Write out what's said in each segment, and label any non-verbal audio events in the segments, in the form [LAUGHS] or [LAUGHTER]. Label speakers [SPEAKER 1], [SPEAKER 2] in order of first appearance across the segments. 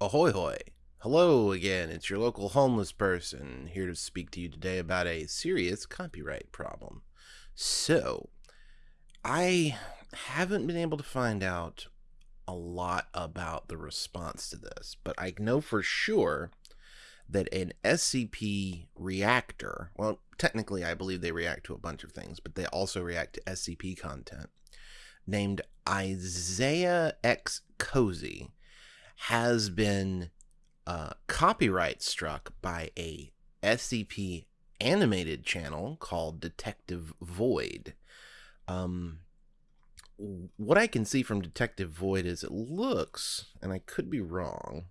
[SPEAKER 1] Ahoy hoy. Hello again, it's your local homeless person here to speak to you today about a serious copyright problem. So, I haven't been able to find out a lot about the response to this, but I know for sure that an SCP reactor, well, technically I believe they react to a bunch of things, but they also react to SCP content, named Isaiah X Cozy has been uh, copyright struck by a SCP animated channel called Detective Void. Um, what I can see from Detective Void is it looks, and I could be wrong.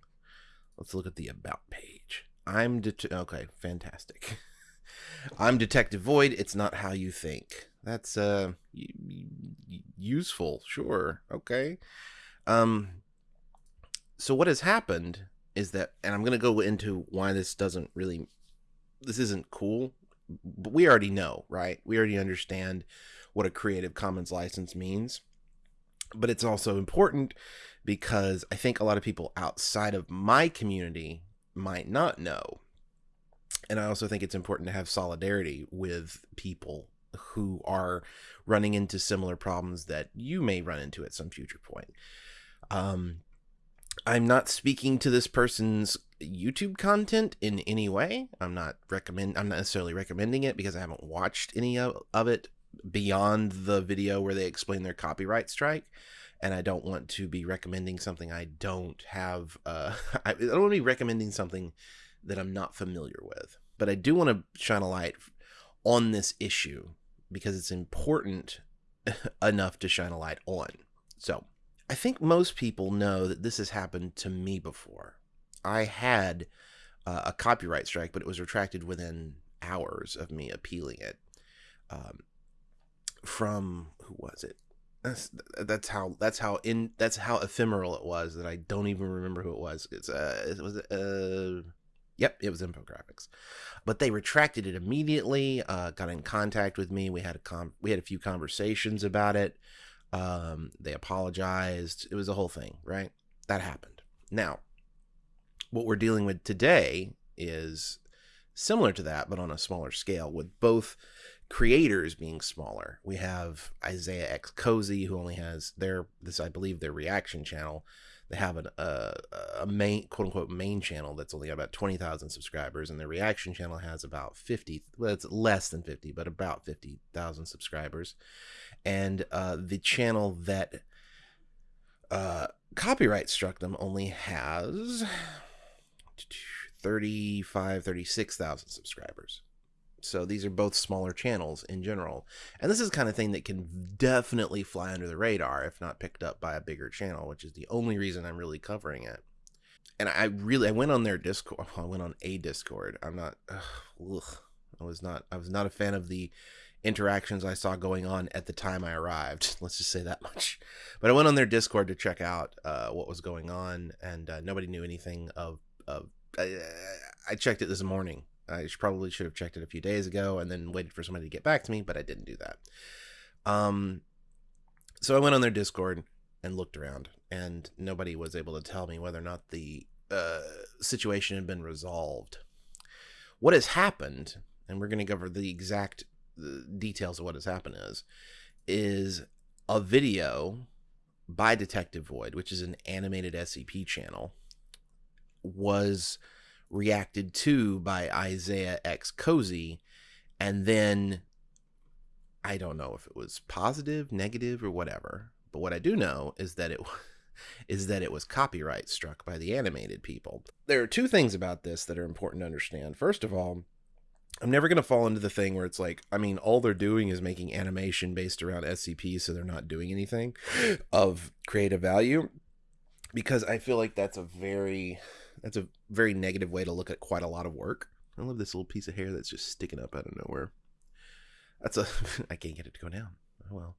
[SPEAKER 1] Let's look at the about page. I'm det- okay, fantastic. [LAUGHS] I'm Detective Void. It's not how you think. That's uh useful, sure. Okay. Um so what has happened is that and i'm going to go into why this doesn't really this isn't cool but we already know right? We already understand what a creative commons license means. But it's also important because i think a lot of people outside of my community might not know. And i also think it's important to have solidarity with people who are running into similar problems that you may run into at some future point. Um, I'm not speaking to this person's YouTube content in any way. I'm not recommend I'm not necessarily recommending it because I haven't watched any of, of it beyond the video where they explain their copyright strike and I don't want to be recommending something I don't have uh [LAUGHS] I, I don't want to be recommending something that I'm not familiar with. But I do want to shine a light on this issue because it's important [LAUGHS] enough to shine a light on. So, I think most people know that this has happened to me before. I had uh, a copyright strike, but it was retracted within hours of me appealing it. Um, from who was it? That's that's how that's how in that's how ephemeral it was that I don't even remember who it was. It's uh it was uh yep it was infographics, but they retracted it immediately. Uh, got in contact with me. We had a com we had a few conversations about it. Um, they apologized. It was a whole thing, right? That happened. Now, what we're dealing with today is similar to that, but on a smaller scale, with both creators being smaller. We have Isaiah X Cozy, who only has their this, I believe, their reaction channel. They have an, a main quote unquote main channel that's only got about twenty thousand subscribers, and their reaction channel has about fifty. Well, it's less than fifty, but about fifty thousand subscribers and uh, the channel that uh, copyright struck them only has 35 36,000 subscribers. So these are both smaller channels in general. And this is kind of thing that can definitely fly under the radar if not picked up by a bigger channel which is the only reason i'm really covering it. And i really i went on their discord [LAUGHS] i went on a discord. I'm not ugh, i was not i was not a fan of the interactions I saw going on at the time I arrived. [LAUGHS] Let's just say that much. But I went on their Discord to check out uh, what was going on, and uh, nobody knew anything of. of I, I checked it this morning. I probably should have checked it a few days ago and then waited for somebody to get back to me, but I didn't do that. Um, so I went on their Discord and looked around, and nobody was able to tell me whether or not the uh, situation had been resolved. What has happened, and we're going to cover the exact the details of what has happened is is a video by Detective Void, which is an animated SCP channel, was reacted to by Isaiah X Cozy, and then I don't know if it was positive, negative, or whatever. But what I do know is that it is that it was copyright struck by the animated people. There are two things about this that are important to understand. First of all, I'm never going to fall into the thing where it's like, I mean, all they're doing is making animation based around SCP, so they're not doing anything of creative value. Because I feel like that's a very, that's a very negative way to look at quite a lot of work. I love this little piece of hair that's just sticking up out of nowhere. That's a, [LAUGHS] I can't get it to go down. Oh well.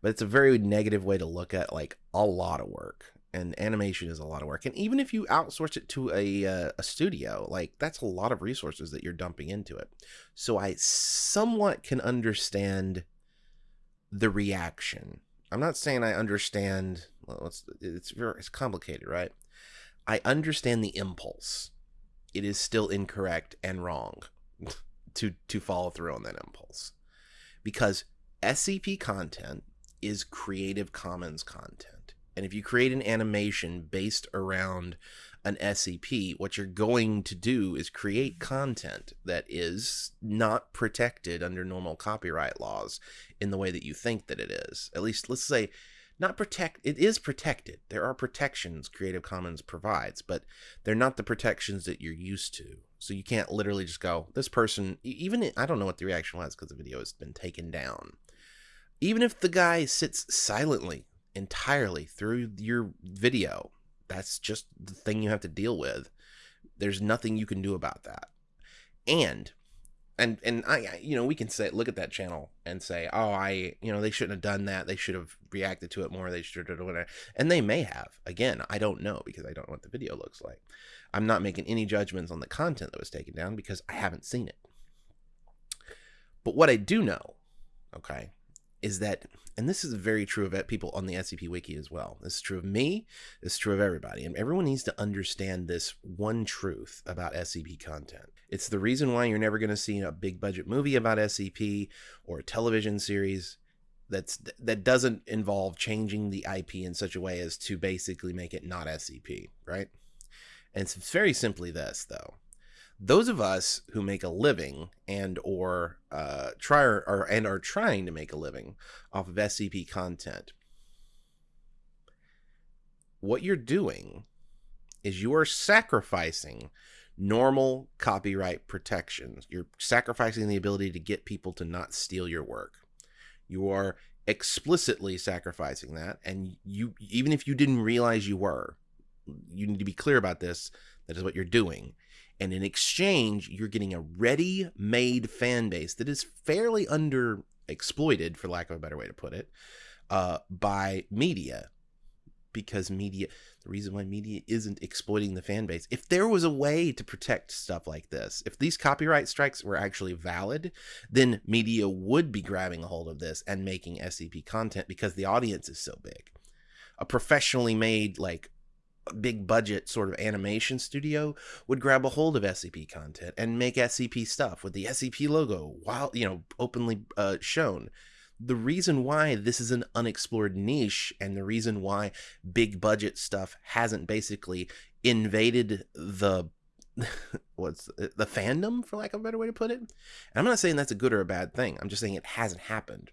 [SPEAKER 1] But it's a very negative way to look at like a lot of work and animation is a lot of work and even if you outsource it to a, uh, a studio like that's a lot of resources that you're dumping into it so i somewhat can understand the reaction i'm not saying i understand well it's it's very it's complicated right I understand the impulse. It is still incorrect and wrong [LAUGHS] to to follow through on that impulse. Because SCP content is Creative Commons content. And if you create an animation based around an SCP, what you're going to do is create content that is not protected under normal copyright laws in the way that you think that it is. At least, let's say, not protect, it is protected. There are protections Creative Commons provides, but they're not the protections that you're used to. So you can't literally just go, this person, even, I don't know what the reaction was because the video has been taken down. Even if the guy sits silently entirely through your video. That's just the thing you have to deal with. There's nothing you can do about that. And and and I you know we can say look at that channel and say oh I you know they shouldn't have done that. They should have reacted to it more. They should have whatever. And they may have. Again I don't know because I don't know what the video looks like. I'm not making any judgments on the content that was taken down because I haven't seen it. But what I do know okay is that, and this is very true of people on the SCP Wiki as well. This is true of me. This is true of everybody. And everyone needs to understand this one truth about SCP content. It's the reason why you're never going to see a big budget movie about SCP or a television series that's that doesn't involve changing the IP in such a way as to basically make it not SCP, right? And it's very simply this, though those of us who make a living and or uh, try or, or and are trying to make a living off of SCP content, what you're doing is you are sacrificing normal copyright protections. You're sacrificing the ability to get people to not steal your work. You are explicitly sacrificing that, and you even if you didn't realize you were, you need to be clear about this. That is what you're doing and in exchange, you're getting a ready made fan base that is fairly underexploited, for lack of a better way to put it, uh, by media. Because media, the reason why media isn't exploiting the fan base, if there was a way to protect stuff like this, if these copyright strikes were actually valid, then media would be grabbing a hold of this and making SCP content because the audience is so big. A professionally made, like, big budget sort of animation studio would grab a hold of SCP content and make SCP stuff with the SCP logo while you know openly uh, shown. The reason why this is an unexplored niche and the reason why big budget stuff hasn't basically invaded the [LAUGHS] what's the fandom for lack of a better way to put it. And I'm not saying that's a good or a bad thing. I'm just saying it hasn't happened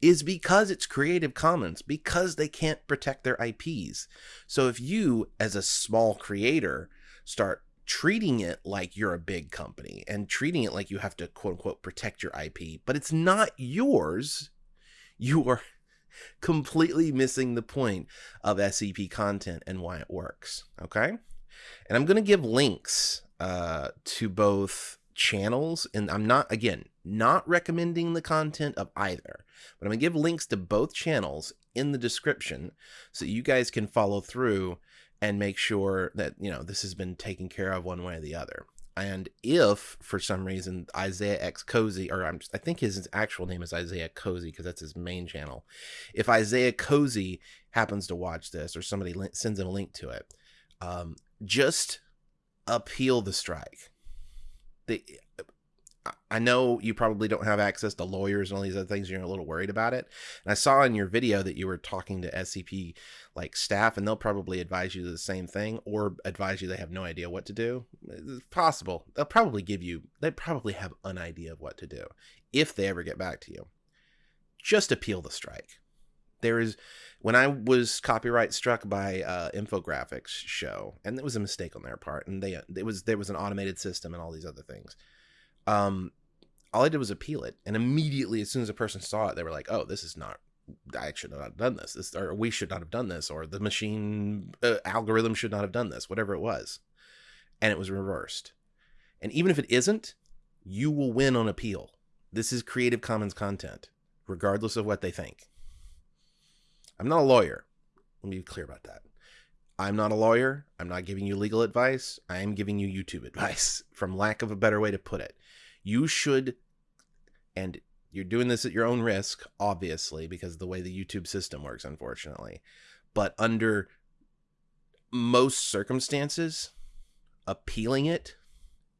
[SPEAKER 1] is because it's Creative Commons, because they can't protect their IPs. So if you, as a small creator, start treating it like you're a big company and treating it like you have to quote unquote protect your IP, but it's not yours, you are [LAUGHS] completely missing the point of SCP content and why it works. Okay. And I'm going to give links uh, to both channels and I'm not again not recommending the content of either but I'm gonna give links to both channels in the description so you guys can follow through and make sure that you know this has been taken care of one way or the other and if for some reason Isaiah X Cozy, or I'm, I think his actual name is Isaiah Cozy because that's his main channel. If Isaiah Cozy happens to watch this, or somebody sends him a link to it, um, just appeal the strike the I know you probably don't have access to lawyers and all these other things. You're a little worried about it. And I saw in your video that you were talking to SCP like staff, and they'll probably advise you the same thing, or advise you they have no idea what to do. It's possible. They'll probably give you. They probably have an idea of what to do if they ever get back to you. Just appeal the strike. There is when I was copyright struck by uh, Infographics show, and it was a mistake on their part, and they it was there was an automated system and all these other things. Um, all I did was appeal it, and immediately, as soon as a person saw it, they were like, "Oh, this is not. I should not have done this. This, or we should not have done this, or the machine uh, algorithm should not have done this. Whatever it was," and it was reversed. And even if it isn't, you will win on appeal. This is Creative Commons content, regardless of what they think. I'm not a lawyer. Let me be clear about that. I'm not a lawyer. I'm not giving you legal advice. I am giving you YouTube advice, [LAUGHS] from lack of a better way to put it. You should, and you're doing this at your own risk, obviously, because of the way the YouTube system works, unfortunately. But under most circumstances, appealing it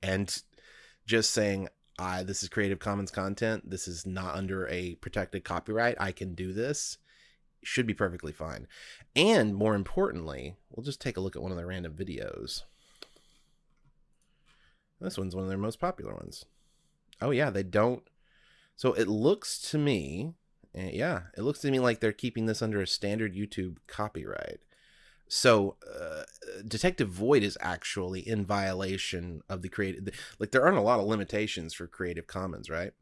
[SPEAKER 1] and just saying, I this is Creative Commons content. This is not under a protected copyright. I can do this. Should be perfectly fine. And more importantly, we'll just take a look at one of their random videos. This one's one of their most popular ones. Oh yeah, they don't. So it looks to me, eh, yeah, it looks to me like they're keeping this under a standard YouTube copyright. So uh, Detective Void is actually in violation of the creative. Like there aren't a lot of limitations for Creative Commons, right?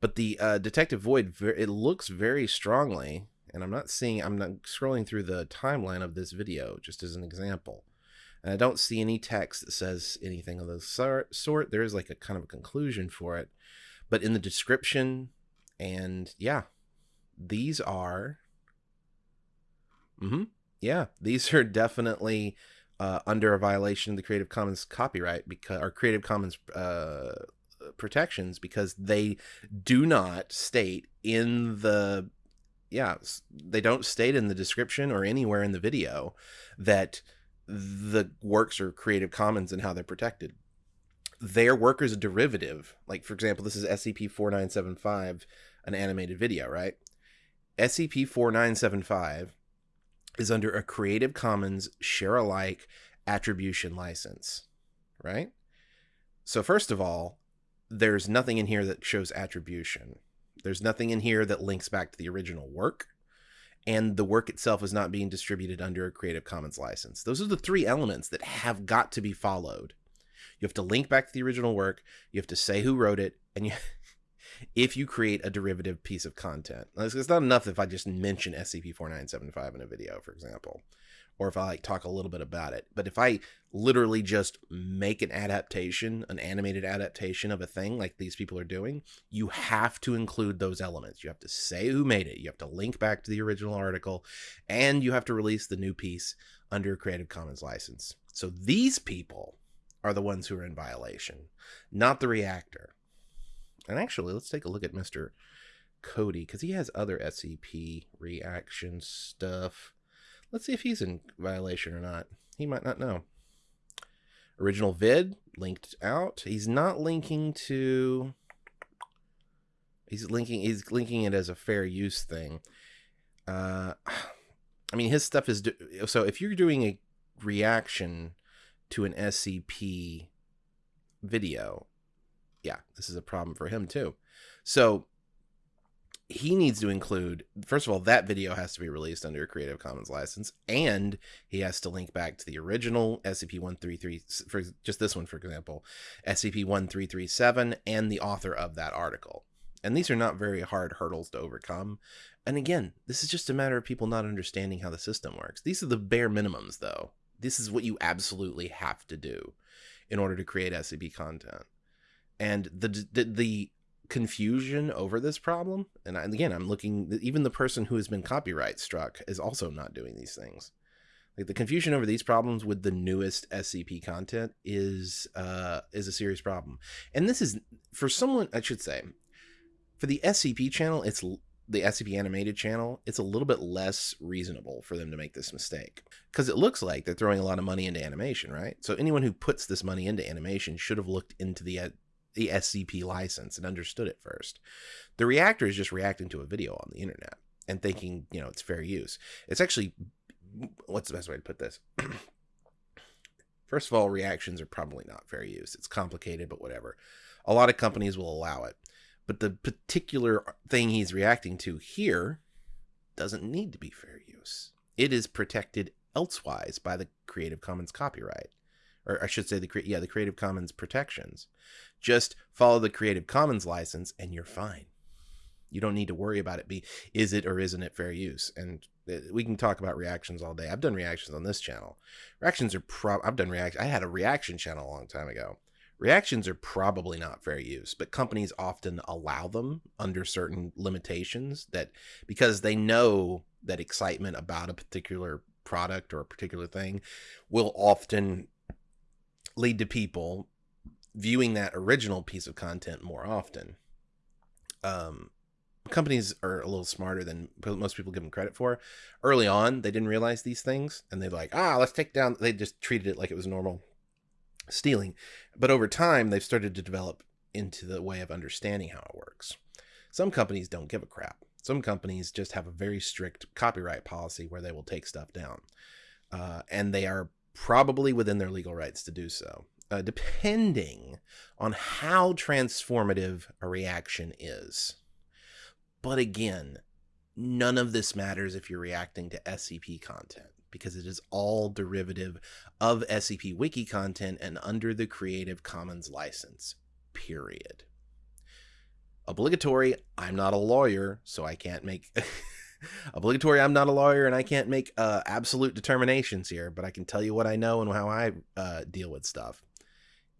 [SPEAKER 1] But the uh, Detective Void, it looks very strongly, and I'm not seeing. I'm not scrolling through the timeline of this video, just as an example. And I don't see any text that says anything of the sort. There is like a kind of a conclusion for it, but in the description, and yeah, these are. Mm-hmm yeah, these are definitely uh, under a violation of the Creative Commons copyright because or Creative Commons uh, protections because they do not state in the yeah they don't state in the description or anywhere in the video that the works are Creative Commons and how they're protected. Their work is a derivative. Like for example, this is SCP four nine seven five, an animated video, right? SCP four nine seven five is under a Creative Commons share alike attribution license, right? So, first of all, there's nothing in here that shows attribution. There's nothing in here that links back to the original work, and the work itself is not being distributed under a Creative Commons license. Those are the three elements that have got to be followed. You have to link back to the original work, you have to say who wrote it, and you [LAUGHS] if you create a derivative piece of content. It's not enough if I just mention SCP-4975 in a video, for example, or if I like talk a little bit about it. But if I literally just make an adaptation, an animated adaptation of a thing like these people are doing, you have to include those elements. You have to say who made it. You have to link back to the original article, and you have to release the new piece under a Creative Commons license. So these people are the ones who are in violation, not the reactor. And actually, let's take a look at Mr. Cody because he has other SCP reaction stuff. Let's see if he's in violation or not. He might not know. Original vid linked out. He's not linking to. He's linking. He's linking it as a fair use thing. Uh, I mean, his stuff is do- so. If you're doing a reaction to an SCP video, yeah, this is a problem for him too. So he needs to include first of all that video has to be released under a creative commons license and he has to link back to the original scp-133 for just this one for example scp-1337 and the author of that article. And these are not very hard hurdles to overcome. And again this is just a matter of people not understanding how the system works. These are the bare minimums though. This is what you absolutely have to do in order to create scp content. And the the, the confusion over this problem. And again i'm looking even the person who has been copyright struck is also not doing these things. Like the confusion over these problems with the newest scp content is uh is a serious problem. And this is for someone i should say for the scp channel it's the scp animated channel it's a little bit less reasonable for them to make this mistake. Because it looks like they're throwing a lot of money into animation right? So anyone who puts this money into animation should have looked into the the SCP license and understood it first. The reactor is just reacting to a video on the internet and thinking, you know, it's fair use. It's actually, what's the best way to put this? [CLEARS THROAT] First of all, reactions are probably not fair use. It's complicated, but whatever. A lot of companies will allow it. But the particular thing he's reacting to here doesn't need to be fair use. It is protected elsewise by the Creative Commons copyright or I should say the yeah the Creative Commons protections. Just follow the Creative Commons license and you're fine. You don't need to worry about it be is it or isn't it fair use. And uh, we can talk about reactions all day. I've done reactions on this channel. Reactions are pro I've done react I had a reaction channel a long time ago. Reactions are probably not fair use, but companies often allow them under certain limitations that because they know that excitement about a particular product or a particular thing will often lead to people viewing that original piece of content more often. Um, companies are a little smarter than most people give them credit for. Early on, they didn't realize these things, and they're like, ah, let's take down. They just treated it like it was normal stealing. But over time, they've started to develop into the way of understanding how it works. Some companies don't give a crap. Some companies just have a very strict copyright policy where they will take stuff down. Uh, and they are probably within their legal rights to do so, uh, depending on how transformative a reaction is. But again, none of this matters if you're reacting to SCP content because it is all derivative of SCP Wiki content and under the Creative Commons license, period. Obligatory, I'm not a lawyer, so I can't make. [LAUGHS] obligatory, I'm not a lawyer and I can't make uh, absolute determinations here, but I can tell you what I know and how I uh, deal with stuff.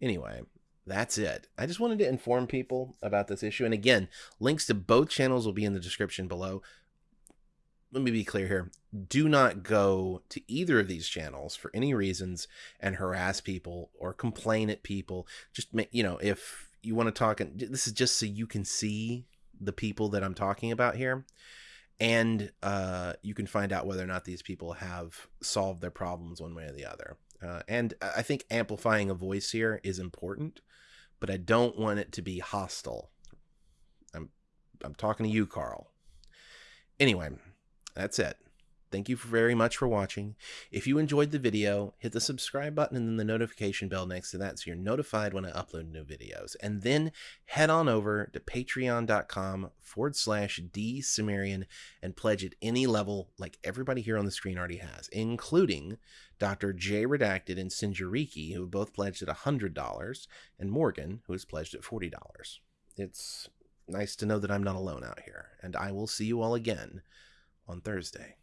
[SPEAKER 1] Anyway, that's it. I just wanted to inform people about this issue. And again, links to both channels will be in the description below. Let me be clear here. Do not go to either of these channels for any reasons and harass people or complain at people. Just make, you know, if you want to talk, and this is just so you can see the people that I'm talking about here and uh, you can find out whether or not these people have solved their problems one way or the other. Uh, and I think amplifying a voice here is important, but I don't want it to be hostile. I'm I'm talking to you, Carl. Anyway, that's it. Thank you very much for watching. If you enjoyed the video, hit the subscribe button and then the notification bell next to that so you're notified when I upload new videos. And then head on over to patreon.com forward slash dsumerian and pledge at any level like everybody here on the screen already has, including Dr. J Redacted and Sinjariki, who have both pledged at $100, and Morgan, who has pledged at $40. It's nice to know that I'm not alone out here, and I will see you all again on Thursday.